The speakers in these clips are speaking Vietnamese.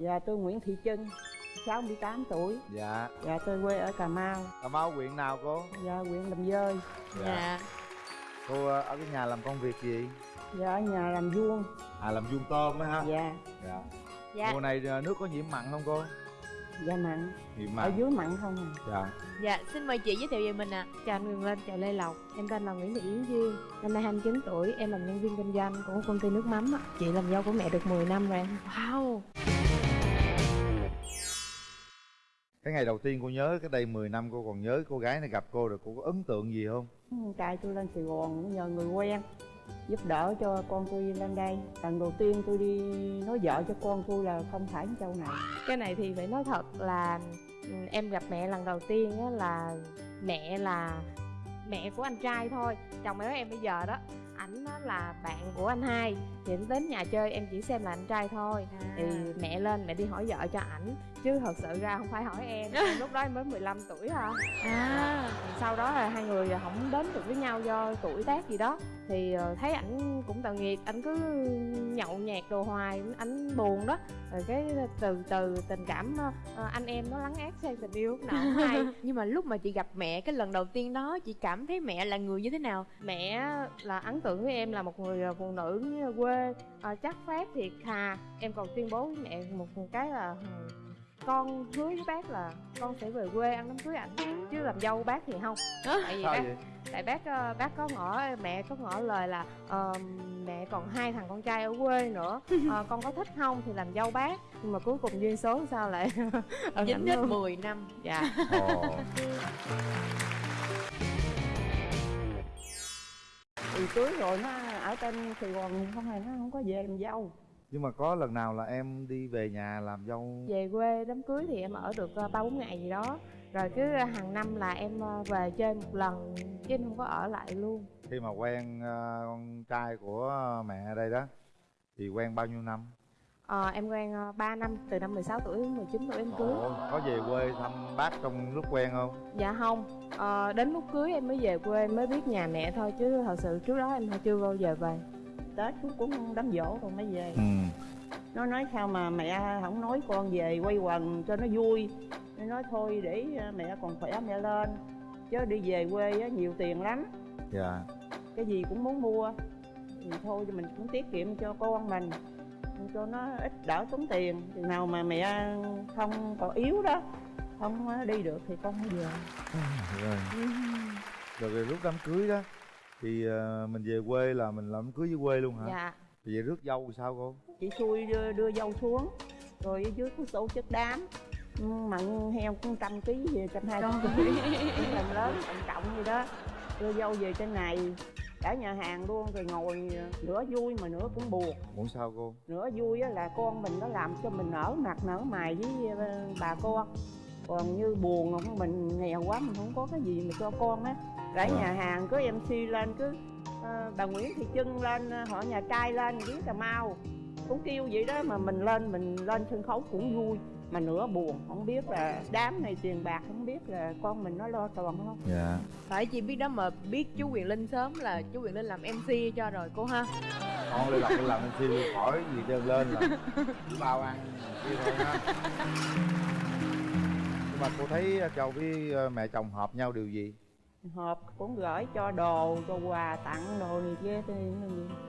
Dạ tôi Nguyễn Thị Trân 68 tuổi. Dạ. Dạ tôi quê ở Cà Mau. Cà mau huyện nào cô? Dạ huyện Đầm Dơi. Dạ. Cô ờ, ở cái nhà làm công việc gì? Dạ ở nhà làm vuông. À làm vuông tôm á ha? Dạ. Dạ. Dạ. Mùa này ờ, nước có nhiễm mặn không cô? Dạ mặn. Nhiễm Ở mặn dưới mặn không à? Dạ. Dạ xin mời chị giới thiệu về mình ạ. Chào anh Quyền Linh, chào Lê Lộc. Em tên là Nguyễn Thị Yến Duyên. Năm nay 29 tuổi, em làm nhân viên kinh doanh của công ty nước mắm á. Chị làm dâu của mẹ được 10 năm rồi. Em wow cái ngày đầu tiên cô nhớ cái đây 10 năm cô còn nhớ cô gái này gặp cô rồi cô có ấn tượng gì không? Con trai tôi lên Sài Gòn cũng nhờ người quen giúp đỡ cho con tôi lên đây. Lần đầu tiên tôi đi nói vợ cho con tôi là không phải châu này. Cái này thì phải nói thật là ừ, Em gặp mẹ lần đầu tiên á là Mẹ là mẹ của anh trai thôi. Chồng mẹ em bây giờ đó Ảnh là bạn của anh hai. Thì đến nhà chơi em chỉ xem là anh trai thôi. Thì mẹ lên mẹ đi hỏi vợ cho ảnh Chứ thật sự ra không phải hỏi em Lúc đó em mới 15 tuổi thôi. À. Sau đó là hai người không đến được với nhau do tuổi tác gì đó. Thì ờ, thấy ảnh cũng tội nghiệp ảnh cứ nhậu nhẹt đồ hoài ảnh buồn đó. Rồi cái từ từ tình cảm ờ, ờ, anh em nó lắng át sang tình yêu lúc nào cũng hay. Nhưng mà lúc mà chị gặp mẹ cái lần đầu tiên đó chị cảm thấy mẹ là người như thế nào? Mẹ là ấn tượng với em là một người phụ nữ quê chắc phát thiệt thà em còn tuyên bố với mẹ một cái là con hứa với bác là con sẽ về quê ăn đám cưới ảnh. Chứ làm dâu bác thì không. Tại vì bác tại bác ờ, bác có ngỏ mẹ có ngỏ lời là ờ, mẹ còn hai thằng con trai ở quê nữa. Ờ, con có thích không thì làm dâu bác. Nhưng mà cuối cùng duyên số sao lại dính hết. 10 năm. Dạ. Thì cưới rồi nó ở trên Sài Gòn không hề nó không có về làm dâu nhưng mà có lần nào là em đi về nhà làm dâu? Về quê đám cưới thì em ở được ờ, ba bốn ngày gì đó. Rồi cứ hàng năm là em ờ, về chơi một lần chứ em không có ở lại luôn. Khi mà quen ờ, con trai của mẹ ở đây đó thì quen bao nhiêu năm? Ờ, em quen ờ, 3 năm từ năm 16 tuổi đến 19 tuổi em cưới. Ồ, có về quê thăm bác trong lúc quen không? Dạ không. Ờ, Đến lúc cưới em mới về quê mới biết nhà mẹ thôi Chứ thật sự trước đó em chưa bao giờ về Tết cũng cũng đám dỗ rồi mới về. Ừ. Nó nói sao mà mẹ không nói con về quay quần cho nó vui. Nó nói thôi để ờ, mẹ còn khỏe mẹ lên. Chứ đi về quê á, nhiều tiền lắm. Dạ. Cái gì cũng muốn mua. Thì thôi thì mình cũng tiết kiệm cho con mình. Cho nó ít đỡ tốn tiền. Chừng nào mà mẹ không còn yếu đó không ờ, đi được thì con không về. Rồi. Rồi về lúc đám cưới đó thì ờ, mình về quê là mình làm đám cưới dưới quê luôn hả? Dạ. Thì về rước dâu thì sao cô? Chị xui đưa, đưa dâu xuống rồi ở dưới có tổ chức đám. Ừ, mặn heo cũng trăm ký về trăm hai trăm ký. Làm lớn trọng trọng gì đó. Đưa dâu về trên này cả nhà hàng luôn rồi ngồi nửa vui mà nửa cũng buồn. Muốn sao cô? Nửa vui á là con mình nó làm cho mình nở mặt nở mày với ờ, bà con. Còn như buồn không mình nghèo quá mình không có cái gì mà cho con á cả Vâng. nhà hàng cứ mc lên cứ ờ, bà nguyễn thị trưng lên ờ, họ nhà trai lên tiếng cà mau. Cũng kêu vậy đó mà mình lên mình lên sân khấu cũng vui. Mà nửa buồn không biết là đám này tiền bạc không biết là con mình nó lo tròn không. Dạ. Phải chị biết đó mà biết chú quyền linh sớm là chú quyền linh làm mc cho rồi cô ha. Con lên lên làm MC luôn khỏi gì trơn lên là chỉ bao ăn kia thôi ha. Nhưng mà cô thấy chồng với ờ, mẹ chồng hợp nhau điều gì hộp cũng gửi cho đồ cho quà tặng đồ này kia thì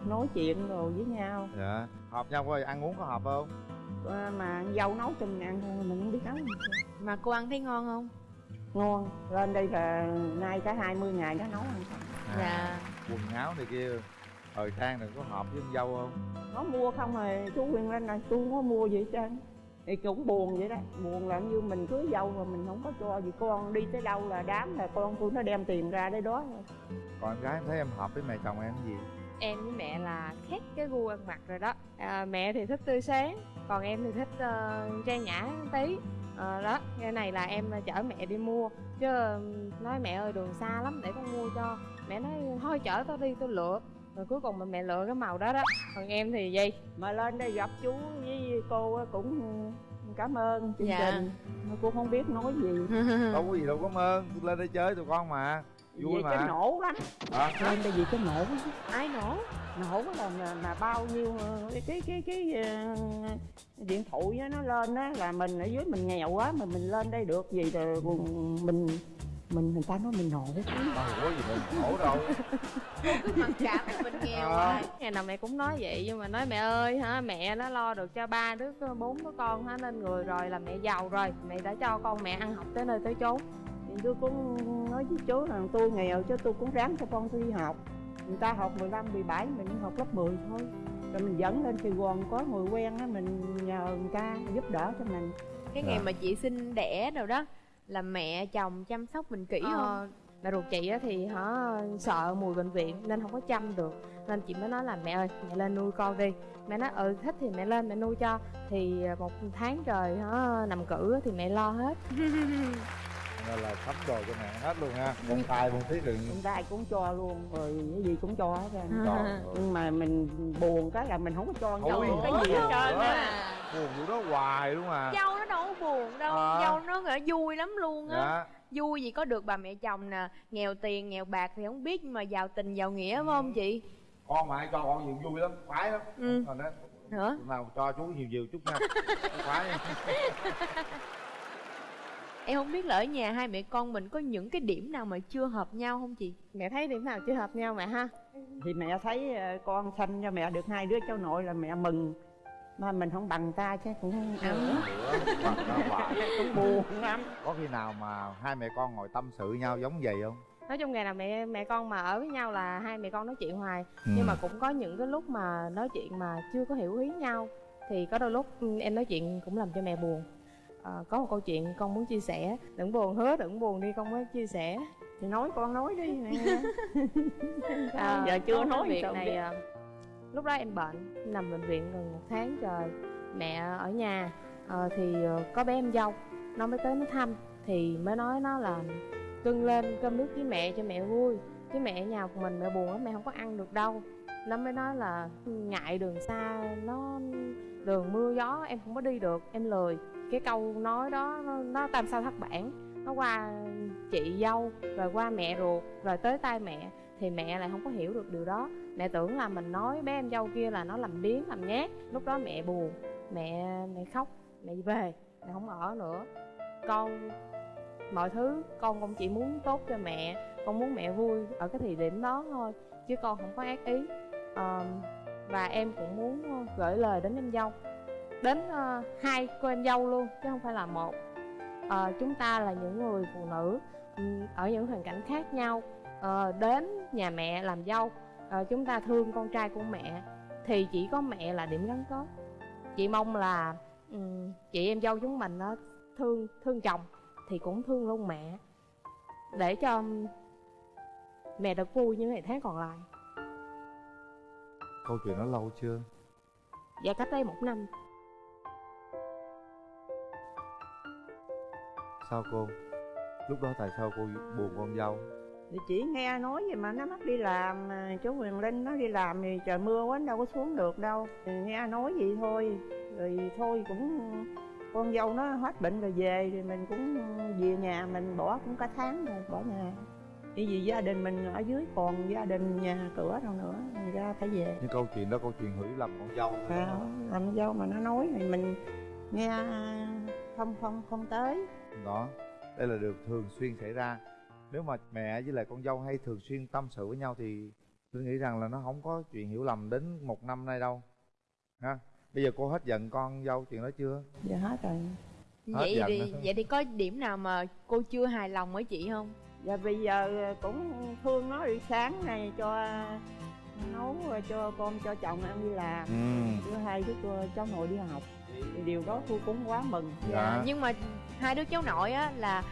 nói chuyện đồ với nhau. Dạ. Hợp nhau coi ăn uống có hợp không? Ờ, mà dâu nấu cho mình ăn thôi mình không biết nấu mà cô ăn thấy ngon không? Ngon. Lên đây là nay cả 20 ngày nó nấu ăn. À, dạ. quần áo này kia thời trang này có hợp với con dâu không? Nó mua không rồi chú Quyên lên này tôi không có mua gì hết trơn thì cũng buồn vậy đó. Buồn là như mình cưới dâu mà mình không có cho gì. Con đi tới đâu là đám là con tôi nó đem tiền ra đấy đó. Còn em gái em thấy em hợp với mẹ chồng em cái gì? Em với mẹ là khác cái gu ăn mặc rồi đó. À, Mẹ thì thích tươi sáng Còn em thì thích uh, trang nhã tí. Ờ, đó cái này là em chở mẹ đi mua. Chứ nói mẹ ơi đường xa lắm để con mua cho. Mẹ nói thôi chở tao đi tao lựa rồi cuối cùng mà mẹ lựa cái màu đó đó. Còn em thì gì? Mà lên đây gặp chú với cô á cũng cảm ơn chương Dạ. trình. Mà cô không biết nói gì. Đâu có gì đâu cảm ơn. Tôi lên đây chơi tụi con mà. Vui Vậy mà. cái nổ lắm Hả? lên đây vì cái nổ lắm. ai nổ? Nổ là mà, mà bao nhiêu ờ, cái cái cái, cái ờ, điện thoại á, nó lên đó là mình ở dưới mình nghèo quá mà mình lên đây được gì rồi mình mình người ta nói mình nổ. Có gì mình khổ đâu. Cứ mặc cảm là mình nghèo À. ngày nào mẹ cũng nói vậy nhưng mà nói mẹ ơi hả mẹ nó lo được cho ba đứa bốn đứa con hết nên người rồi là mẹ giàu rồi. Mẹ đã cho con mẹ ăn học tới nơi tới chốn. Thì tôi cũng nói với chú là tôi nghèo chứ tôi cũng ráng cho con tôi đi học. Người ta học 15, 17, mình đi học lớp 10 thôi. Rồi mình dẫn lên Sài Gòn có người quen á mình nhờ người ta giúp đỡ cho mình. Cái ngày mà chị sinh đẻ đâu đó là mẹ chồng chăm sóc mình kỹ không Ờ, mẹ ruột chị á thì hả sợ mùi bệnh viện nên không có chăm được. Nên chị mới nói là mẹ ơi mẹ lên nuôi con đi. Mẹ nói ừ thích thì mẹ lên mẹ nuôi cho. Thì một tháng trời hả nằm cử thì mẹ lo hết. Nên là sắm đồ cho mẹ hết luôn ha. Con tài con thiết đừng người ta cũng cho luôn. Rồi cái gì cũng cho hết trơn nhưng mà mình buồn cái là mình không có cho Ôi, nhau cái gì hết trơn á buồn vụ đó hoài luôn à. Dâu nó đâu có buồn đâu À. dâu nó là vui lắm luôn á. Dạ. Vui gì có được bà mẹ chồng nè nghèo tiền nghèo bạc thì không biết nhưng mà giàu tình giàu nghĩa phải không chị? Con mà ai cho con nhiều vui lắm khoái lắm. Ừ. Còn đó nữa nào cho chú nhiều nhiều chút nha. Khoái. Em không biết là ở nhà hai mẹ con mình có những cái điểm nào mà chưa hợp nhau không chị? Mẹ thấy điểm nào chưa hợp nhau mẹ ha? Thì mẹ thấy ờ, con sanh cho mẹ được hai đứa cháu nội là mẹ mừng mà mình không bằng ta chứ cũng hoài. cũng buồn lắm. Có khi nào mà hai mẹ con ngồi tâm sự nhau giống vậy không? Nói chung ngày nào mẹ mẹ con mà ở với nhau là hai mẹ con nói chuyện hoài. Ừ. nhưng mà cũng có những cái lúc mà nói chuyện mà chưa có hiểu ý nhau thì có đôi lúc ừ, em nói chuyện cũng làm cho mẹ buồn. Ờ, có một câu chuyện con muốn chia sẻ. Đừng buồn hứa đừng buồn đi con mới chia sẻ. Thì nói con nói đi mẹ. À, giờ chưa nói cái việc này biết lúc đó em bệnh nằm bệnh viện gần một tháng trời. Mẹ ở nhà à, thì ờ, có bé em dâu. Nó mới tới nó thăm thì mới nói nó là cưng lên cơm nước với mẹ cho mẹ vui. Chứ mẹ ở nhà một mình mẹ buồn lắm mẹ không có ăn được đâu. Nó mới nói là ngại đường xa nó đường mưa gió em không có đi được. Em lười. Cái câu nói đó nó, nó tam sao thất bản. Nó qua chị dâu rồi qua mẹ ruột rồi tới tay mẹ thì mẹ lại không có hiểu được điều đó. Mẹ tưởng là mình nói bé em dâu kia là nó làm biếng làm nhát. Lúc đó mẹ buồn mẹ mẹ khóc mẹ về mẹ không ở nữa. Con mọi thứ con cũng chỉ muốn tốt cho mẹ con muốn mẹ vui ở cái thời điểm đó thôi chứ con không có ác ý. À, và em cũng muốn ờ, gửi lời đến em dâu đến uh, hai cô em dâu luôn chứ không phải là một. À, chúng ta là những người phụ nữ ở những hoàn cảnh khác nhau ờ, đến nhà mẹ làm dâu. Ờ, chúng ta thương con trai của mẹ thì chỉ có mẹ là điểm gắn kết. Chị mong là ừm, chị em dâu chúng mình nó thương thương chồng thì cũng thương luôn mẹ. Để cho mẹ được vui những ngày tháng còn lại. Câu chuyện đó lâu chưa? Và cách đây một năm. Sao cô? Lúc đó tại sao cô buồn con dâu thì chỉ nghe nói vậy mà nó mất đi làm chú Quyền Linh nó đi làm thì trời mưa quá đâu có xuống được đâu. Thì nghe nói vậy thôi rồi thôi cũng con dâu nó hết bệnh rồi về thì mình cũng về nhà mình bỏ cũng cả tháng rồi bỏ nhà. Bởi vì gia đình mình ở dưới còn gia đình nhà cửa đâu nữa người ra phải về. Nhưng câu chuyện đó câu chuyện hiểu lầm con dâu thôi à, làm dâu mà nó nói thì mình nghe không không không tới. Đó đây là điều thường xuyên xảy ra nếu mà mẹ với lại con dâu hay thường xuyên tâm sự với nhau thì tôi nghĩ rằng là nó không có chuyện hiểu lầm đến một năm nay đâu. Ha? Bây giờ cô hết giận con dâu chuyện đó chưa? Giờ hết rồi. Hết vậy giận thì vậy thì có điểm nào mà cô chưa hài lòng với chị không? Và bây giờ cũng thương nó đi sáng này cho nấu rồi cho con cho chồng ăn đi làm. Ừ. Thứ hai đứa cô- cháu nội đi học. Thì điều đó tôi cũng quá mừng. Dạ. nhưng mà hai đứa cháu nội á là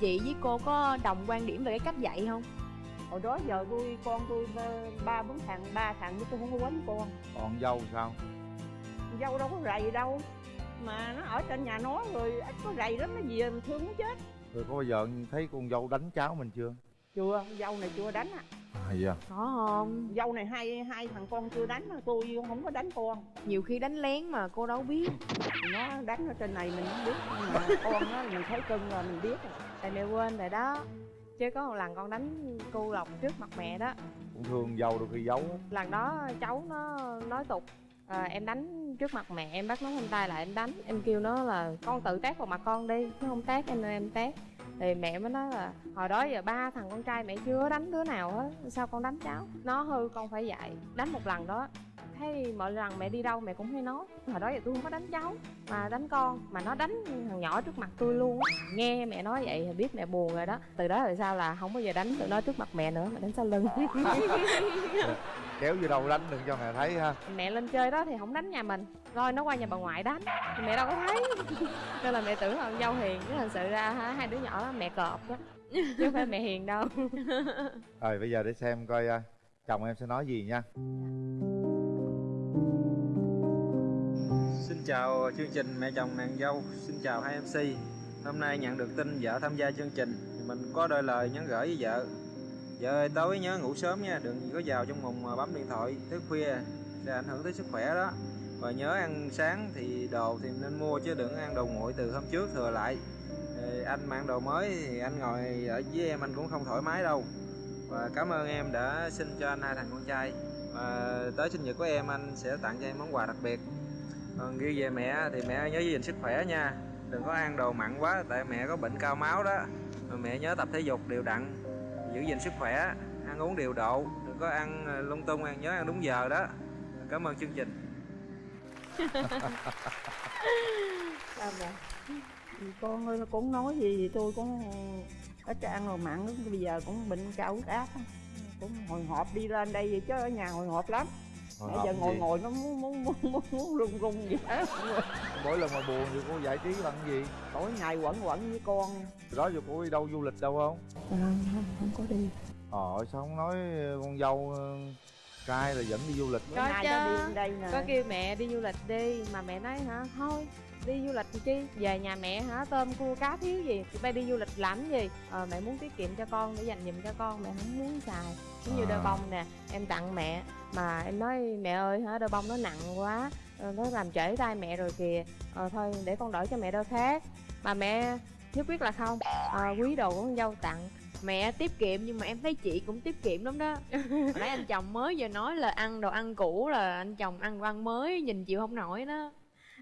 chị với cô có đồng quan điểm về cái cách dạy không? Hồi đó giờ tôi con tôi ba- ba bốn thằng ba thằng chứ tôi không có quánh con còn dâu sao? Dâu đâu có rầy đâu mà nó ở trên nhà nó rồi ít có rầy lắm nó về mình thương nó chết. Rồi có bao giờ thấy con dâu đánh cháu mình chưa? Chưa dâu này chưa đánh à à? Dạ có không? Dâu này hai hai thằng con chưa đánh mà tôi không có đánh con nhiều khi đánh lén mà cô đâu biết. Nó đánh ở trên này mình không biết nhưng mà con nó mình thấy cưng là mình biết rồi tại mẹ quên rồi đó. Chứ có một lần con đánh cu lọc trước mặt mẹ đó. Cũng thương dâu đôi khi giấu lần đó cháu nó nói tục à, em đánh trước mặt mẹ em bắt nó không tay lại em đánh. Em kêu nó là con tự tát vào mặt con đi nó không tát em nên em tát. Thì mẹ mới nói là hồi đó giờ ba thằng con trai mẹ chưa đánh đứa nào hết sao con đánh cháu? Nó hư con phải dạy. Đánh một lần đó thấy mỗi lần mẹ đi đâu mẹ cũng hay nói. Hồi đó giờ tôi không có đánh cháu mà đánh con mà nó đánh thằng nhỏ trước mặt tôi luôn á. Nghe mẹ nói vậy thì biết mẹ buồn rồi đó. Từ đó rồi sao là không bao giờ đánh tụi nó trước mặt mẹ nữa mà đánh sau lưng. Kéo vô đâu đánh đừng cho mẹ thấy ha. Mẹ lên chơi đó thì không đánh nhà mình. Rồi nó qua nhà bà ngoại đánh thì mẹ đâu có thấy. Nên là mẹ tưởng là dâu hiền chứ thật sự ra hai đứa nhỏ đó mẹ cọp đó chứ không phải mẹ hiền đâu. Rồi bây giờ để xem coi à, chồng em sẽ nói gì nha Xin chào chương trình Mẹ chồng nàng dâu. Xin chào hai MC Hôm nay nhận được tin vợ tham gia chương trình. Mình có đôi lời nhắn gửi với vợ. Vợ ơi, tối nhớ ngủ sớm nha, Đừng có vào trong mùng bấm điện thoại thức khuya, sẽ ảnh hưởng tới sức khỏe đó. Và nhớ ăn sáng thì đồ thì nên mua chứ đừng ăn đồ nguội từ hôm trước thừa lại. Thì Anh mang đồ mới thì anh ngồi ở với em anh cũng không thoải mái đâu. Và cảm ơn em đã sinh cho anh hai thằng con trai. Và tới sinh nhật của em anh sẽ tặng cho em món quà đặc biệt còn ghi về mẹ thì mẹ nhớ giữ gìn sức khỏe nha. Đừng có ăn đồ mặn quá, tại mẹ có bệnh cao máu đó. Rồi mẹ nhớ tập thể dục đều đặn, giữ gìn sức khỏe, ăn uống điều độ, đừng có ăn ờ, lung tung, ăn nhớ ăn đúng giờ đó. Cảm ơn chương trình. Thì con ơi cũng nói gì thì tôi cũng ít ăn rồi mặn, bây giờ cũng bệnh cao huyết áp cũng hồi hộp đi lên đây vậy chứ ở nhà hồi hộp lắm. Bây giờ ngồi gì? ngồi nó muốn muốn muốn muốn, muốn run run vậy. Đó mỗi lần mà buồn thì cô giải trí bằng gì? Tối ngày quẩn quẩn với con. Đó giờ cô đi đâu du lịch đâu không? À, không, không có đi. Ờ sao không nói con dâu ờ, trai là dẫn đi du lịch Có chứ. nó đi đây nè. Có kêu mẹ đi du lịch đi mà mẹ nói hả thôi đi du lịch chi? Về nhà mẹ hả? Tôm cua cá thiếu gì? Tụi bay đi du lịch làm gì? Ờ mẹ muốn tiết kiệm cho con để dành dùm cho con mẹ không muốn xài. Giống như À. đôi bông nè em tặng mẹ mà em nói mẹ ơi hả đôi bông nó nặng quá ờ, nó làm trễ tay mẹ rồi kìa. Ờ thôi để con đổi cho mẹ đôi khác. Mà mẹ nhất quyết là không. Ờ, quý đồ của con dâu tặng mẹ tiết kiệm nhưng mà em thấy chị cũng tiết kiệm lắm đó. Hồi nãy anh chồng mới giờ nói là ăn đồ ăn cũ là anh chồng ăn đồ ăn mới nhìn chịu không nổi đó.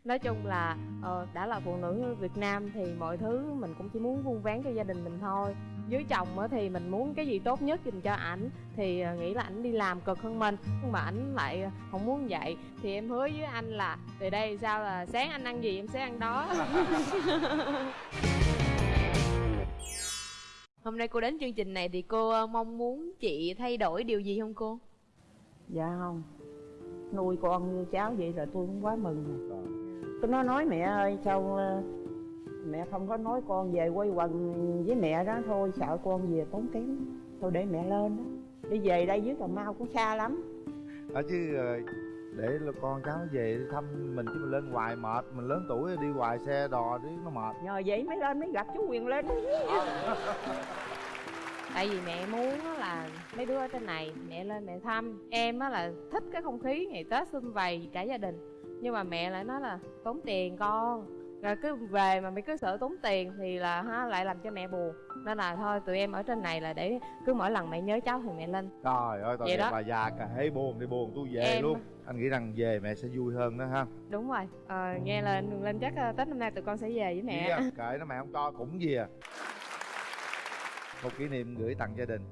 Nói chung là ờ, đã là phụ nữ Việt Nam thì mọi thứ mình cũng chỉ muốn vuông vén cho gia đình mình thôi. Với chồng thì mình muốn cái gì tốt nhất dành cho ảnh thì ờ, nghĩ là ảnh đi làm cực hơn mình nhưng mà ảnh lại không muốn vậy. Thì em hứa với anh là từ đây sao là sáng anh ăn gì em sẽ ăn đó hôm nay cô đến chương trình này thì cô ờ, mong muốn chị thay đổi điều gì không cô? Dạ không. Nuôi con như cháu vậy là tôi cũng quá mừng rồi. Tôi nó nói mẹ ơi sao ờ, mẹ không có nói con về quay quần với mẹ đó thôi sợ con về tốn kém. Thôi để mẹ lên đó. Đi về đây dưới cà mau cũng xa lắm. Ở chứ ờ, để là con cháu nó về thăm mình chứ mình lên hoài mệt. Mình lớn tuổi đi hoài xe đò đi nó mệt. Nhờ vậy mới lên mới gặp chú quyền lên. Tại vì mẹ muốn á là mấy đứa ở trên này mẹ lên mẹ thăm. Em á là thích cái không khí ngày tết xung vầy cả gia đình. Nhưng mà mẹ lại nói là tốn tiền con. Rồi cứ về mà mày cứ sợ tốn tiền thì là ha lại làm cho mẹ buồn nên là thôi tụi em ở trên này là để cứ mỗi lần mẹ nhớ cháu thì mẹ lên. Trời ơi tao bà già hễ buồn thì buồn tôi về Em- luôn. Anh nghĩ rằng về mẹ sẽ vui hơn đó ha. Đúng rồi. Ờ, nghe lên lên chắc ờ, tết năm nay tụi con sẽ về với mẹ. Gì à, kệ nó mẹ không cho cũng gì à. Một kỷ niệm gửi tặng gia đình